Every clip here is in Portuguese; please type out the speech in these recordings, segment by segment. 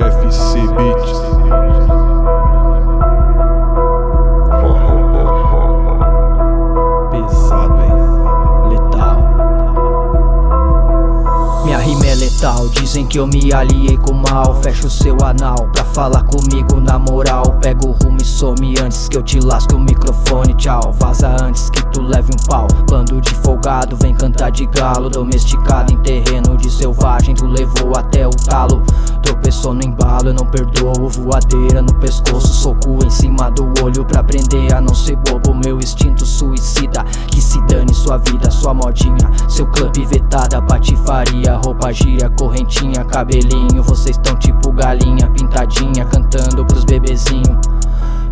CD Beats. Pesado? Letal. Minha rima é letal, dizem que eu me aliei com o mal Fecho seu anal pra falar comigo na moral Pego o rumo e some antes que eu te lasque o microfone Tchau, vaza antes que tu leve um pau. Bando de folgado, vem cantar de galo. Domesticado em terreno de selvagem Tu levou até o talo. Tropeçou no embalo, eu não perdoo. Voadeira no pescoço, soco em cima do olho Pra aprender a não ser bobo. Meu instinto suicida Que se dane sua vida, sua modinha. Seu clube vetada, patifaria Roupa gíria, correntinha, cabelinho. Vocês tão tipo galinha, pintadinha Cantando pros bebezinhos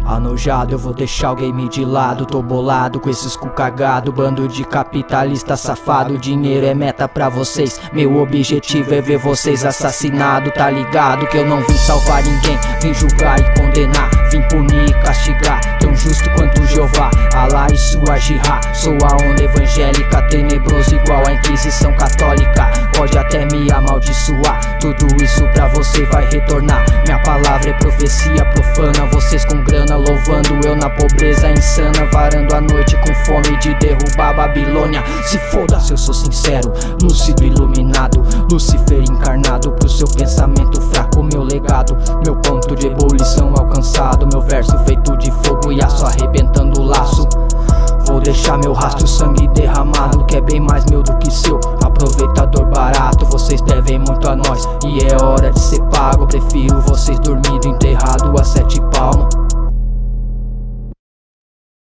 Anojado, eu vou deixar o game de lado. Tô bolado com esses cu cagado. Bando de capitalista safado. Dinheiro é meta pra vocês. Meu objetivo é ver vocês assassinados Tá ligado? Que eu não vim salvar ninguém. Vim julgar e condenar. Vim punir e castigar. Tão justo quanto Jeová. Alá e sua jirá Sou a onda evangélica. Tenebroso igual a Inquisição Católica. Pode até me amaldiçoar. Tudo isso pra você vai retornar. Minha palavra é profecia profana Vocês com grana louvando eu na pobreza insana Varando a noite com fome de derrubar a Babilônia. Se foda se eu sou sincero, lúcido iluminado Lucifer encarnado pro seu pensamento fraco Meu legado, meu ponto de ebulição alcançado Meu verso feito de fogo e aço arrebentando o laço. Vou deixar meu rastro, sangue derramado Que é bem mais meu do que seu aproveitador barato Vocês devem muito a nós. E é hora de ser pago Prefiro vocês dormindo enterrado a